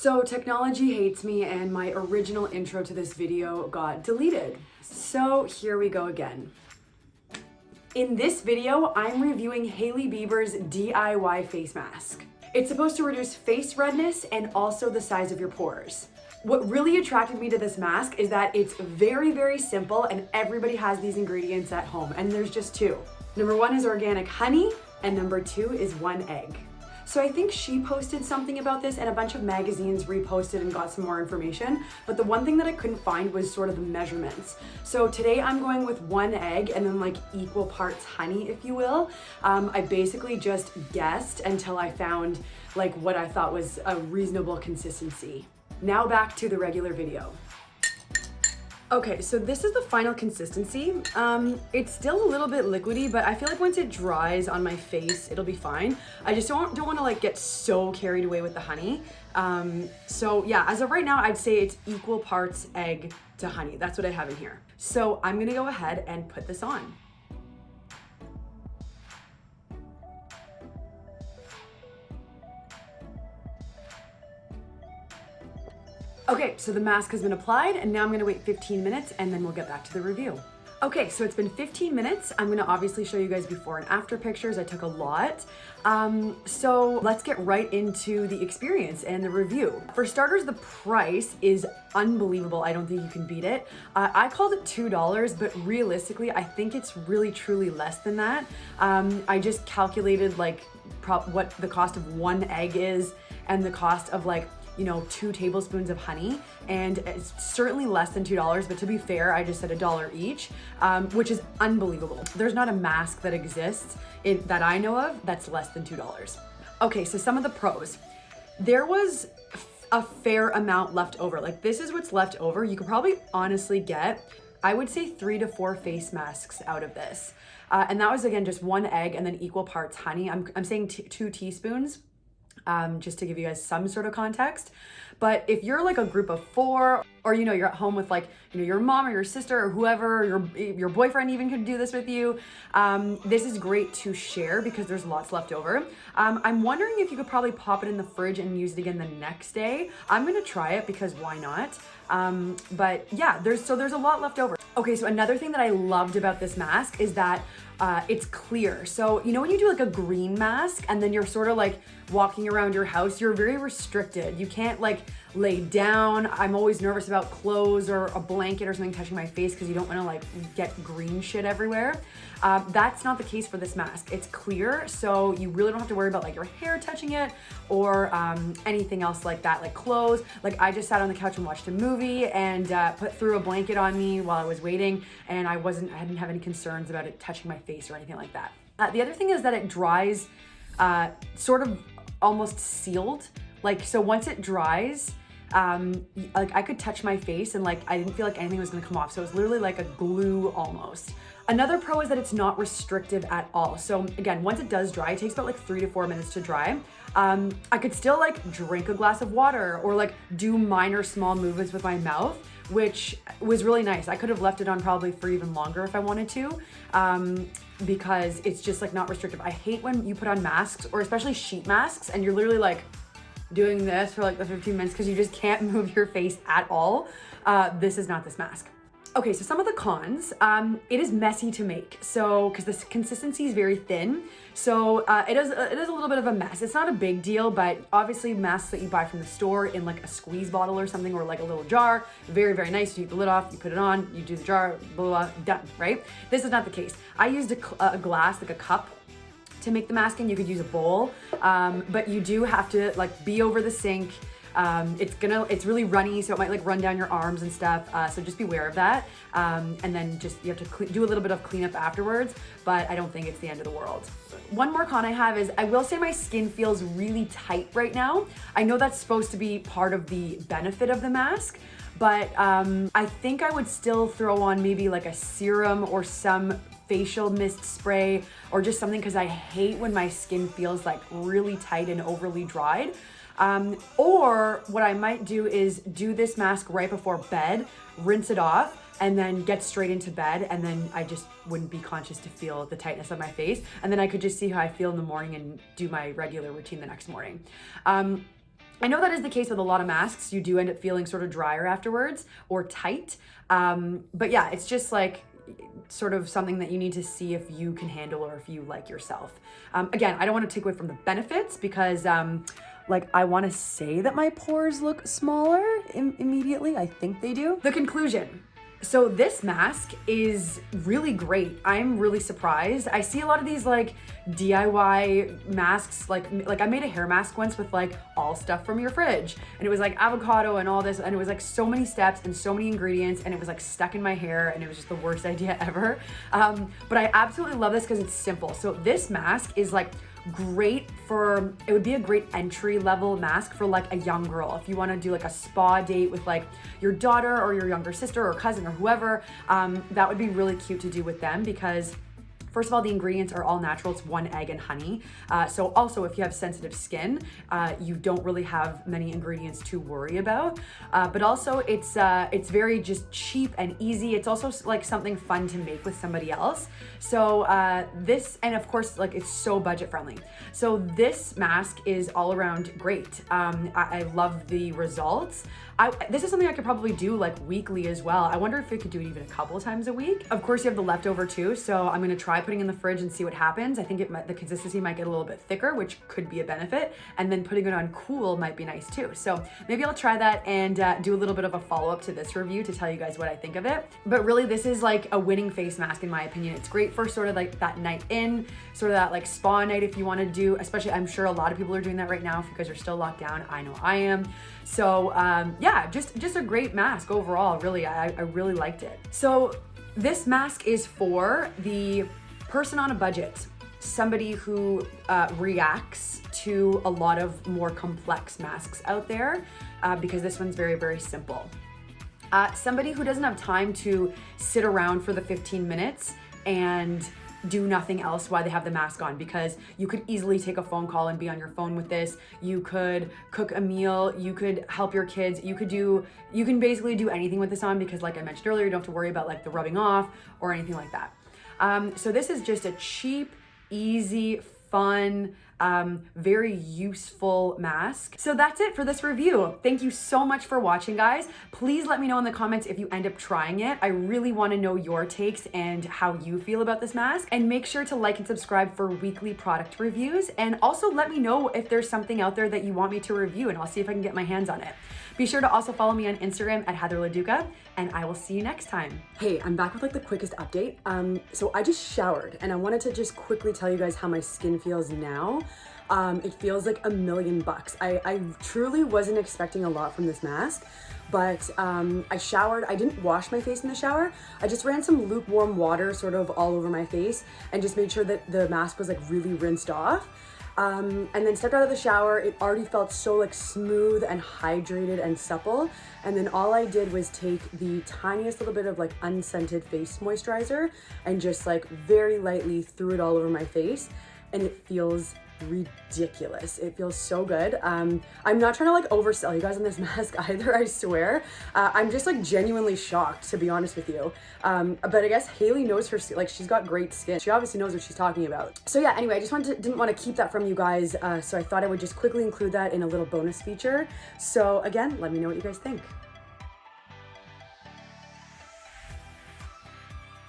So technology hates me and my original intro to this video got deleted. So here we go again. In this video, I'm reviewing Hailey Bieber's DIY face mask. It's supposed to reduce face redness and also the size of your pores. What really attracted me to this mask is that it's very, very simple and everybody has these ingredients at home and there's just two. Number one is organic honey and number two is one egg. So I think she posted something about this and a bunch of magazines reposted and got some more information. But the one thing that I couldn't find was sort of the measurements. So today I'm going with one egg and then like equal parts honey, if you will. Um, I basically just guessed until I found like what I thought was a reasonable consistency. Now back to the regular video. Okay, so this is the final consistency. Um, it's still a little bit liquidy, but I feel like once it dries on my face, it'll be fine. I just don't, don't want to like get so carried away with the honey. Um, so yeah, as of right now, I'd say it's equal parts egg to honey. That's what I have in here. So I'm gonna go ahead and put this on. Okay, so the mask has been applied and now I'm gonna wait 15 minutes and then we'll get back to the review. Okay, so it's been 15 minutes. I'm gonna obviously show you guys before and after pictures. I took a lot. Um, so let's get right into the experience and the review. For starters, the price is unbelievable. I don't think you can beat it. Uh, I called it $2, but realistically, I think it's really truly less than that. Um, I just calculated like what the cost of one egg is and the cost of like you know, two tablespoons of honey and it's certainly less than $2, but to be fair, I just said a dollar each, um, which is unbelievable. There's not a mask that exists in, that I know of that's less than $2. Okay, so some of the pros. There was a fair amount left over. Like this is what's left over. You could probably honestly get, I would say three to four face masks out of this. Uh, and that was again, just one egg and then equal parts honey. I'm, I'm saying two teaspoons um, just to give you guys some sort of context. But if you're like a group of four, or you know, you're at home with like, you know, your mom or your sister or whoever, your, your boyfriend even could do this with you, um, this is great to share because there's lots left over. Um, I'm wondering if you could probably pop it in the fridge and use it again the next day. I'm gonna try it because why not? Um, but yeah, there's so there's a lot left over. Okay, so another thing that I loved about this mask is that uh, it's clear. So, you know, when you do like a green mask and then you're sort of like walking around your house, you're very restricted. You can't like lay down. I'm always nervous about clothes or a blanket or something touching my face because you don't want to like get green shit everywhere. Um, that's not the case for this mask. It's clear, so you really don't have to worry about like your hair touching it or um, anything else like that, like clothes. Like I just sat on the couch and watched a movie and uh, put through a blanket on me while I was waiting and I wasn't, I didn't have any concerns about it touching my face or anything like that. Uh, the other thing is that it dries uh, sort of almost sealed. Like, so once it dries, um, like I could touch my face and like I didn't feel like anything was gonna come off. So it was literally like a glue almost. Another pro is that it's not restrictive at all. So again, once it does dry, it takes about like three to four minutes to dry. Um, I could still like drink a glass of water or like do minor small movements with my mouth which was really nice. I could have left it on probably for even longer if I wanted to um, because it's just like not restrictive. I hate when you put on masks or especially sheet masks and you're literally like doing this for like the 15 minutes because you just can't move your face at all. Uh, this is not this mask. Okay, so some of the cons, um, it is messy to make. So, because the consistency is very thin. So uh, it, is, it is a little bit of a mess. It's not a big deal, but obviously masks that you buy from the store in like a squeeze bottle or something or like a little jar, very, very nice. You take the lid off, you put it on, you do the jar, blah, blah, blah done, right? This is not the case. I used a, a glass, like a cup to make the mask and you could use a bowl, um, but you do have to like be over the sink, um, it's gonna, it's really runny, so it might like run down your arms and stuff. Uh, so just be aware of that. Um, and then just, you have to do a little bit of cleanup afterwards, but I don't think it's the end of the world. One more con I have is I will say my skin feels really tight right now. I know that's supposed to be part of the benefit of the mask, but um, I think I would still throw on maybe like a serum or some facial mist spray or just something because I hate when my skin feels like really tight and overly dried. Um, or what I might do is do this mask right before bed, rinse it off, and then get straight into bed and then I just wouldn't be conscious to feel the tightness of my face and then I could just see how I feel in the morning and do my regular routine the next morning. Um, I know that is the case with a lot of masks. You do end up feeling sort of drier afterwards or tight. Um, but yeah, it's just like sort of something that you need to see if you can handle or if you like yourself. Um, again, I don't want to take away from the benefits because um, like I want to say that my pores look smaller Im immediately. I think they do. The conclusion. So this mask is really great. I'm really surprised. I see a lot of these like DIY masks, like like I made a hair mask once with like all stuff from your fridge. And it was like avocado and all this, and it was like so many steps and so many ingredients, and it was like stuck in my hair, and it was just the worst idea ever. Um, but I absolutely love this because it's simple. So this mask is like great for, it would be a great entry level mask for like a young girl. If you wanna do like a spa date with like your daughter or your younger sister or cousin or whoever, um, that would be really cute to do with them because First of all, the ingredients are all natural. It's one egg and honey. Uh, so also if you have sensitive skin, uh, you don't really have many ingredients to worry about. Uh, but also it's, uh, it's very just cheap and easy. It's also like something fun to make with somebody else. So uh, this, and of course, like it's so budget friendly. So this mask is all around great. Um, I, I love the results. I, this is something I could probably do like weekly as well. I wonder if we could do it even a couple times a week. Of course, you have the leftover too, so I'm gonna try putting in the fridge and see what happens. I think it might, the consistency might get a little bit thicker, which could be a benefit, and then putting it on cool might be nice too. So maybe I'll try that and uh, do a little bit of a follow-up to this review to tell you guys what I think of it. But really, this is like a winning face mask in my opinion. It's great for sort of like that night in, sort of that like spa night if you wanna do, especially I'm sure a lot of people are doing that right now if you guys are still locked down. I know I am. So um, yeah, just, just a great mask overall, really. I, I really liked it. So this mask is for the person on a budget, somebody who uh, reacts to a lot of more complex masks out there uh, because this one's very, very simple. Uh, somebody who doesn't have time to sit around for the 15 minutes and do nothing else while they have the mask on because you could easily take a phone call and be on your phone with this. You could cook a meal, you could help your kids, you could do, you can basically do anything with this on because like I mentioned earlier, you don't have to worry about like the rubbing off or anything like that. Um, so this is just a cheap, easy, fun, um, very useful mask. So that's it for this review. Thank you so much for watching, guys. Please let me know in the comments if you end up trying it. I really wanna know your takes and how you feel about this mask. And make sure to like and subscribe for weekly product reviews. And also let me know if there's something out there that you want me to review and I'll see if I can get my hands on it. Be sure to also follow me on Instagram at Heather Leduca, and I will see you next time. Hey, I'm back with like the quickest update. Um, so I just showered and I wanted to just quickly tell you guys how my skin feels now. Um, it feels like a million bucks. I, I truly wasn't expecting a lot from this mask but um, I showered. I didn't wash my face in the shower. I just ran some lukewarm water sort of all over my face and just made sure that the mask was like really rinsed off. Um, and then stepped out of the shower. It already felt so like smooth and hydrated and supple. And then all I did was take the tiniest little bit of like unscented face moisturizer and just like very lightly threw it all over my face. And it feels ridiculous. It feels so good. Um, I'm not trying to like oversell you guys on this mask either, I swear. Uh, I'm just like genuinely shocked to be honest with you. Um, but I guess Hailey knows her, like she's got great skin. She obviously knows what she's talking about. So yeah, anyway, I just wanted to, didn't want to keep that from you guys. Uh, so I thought I would just quickly include that in a little bonus feature. So again, let me know what you guys think.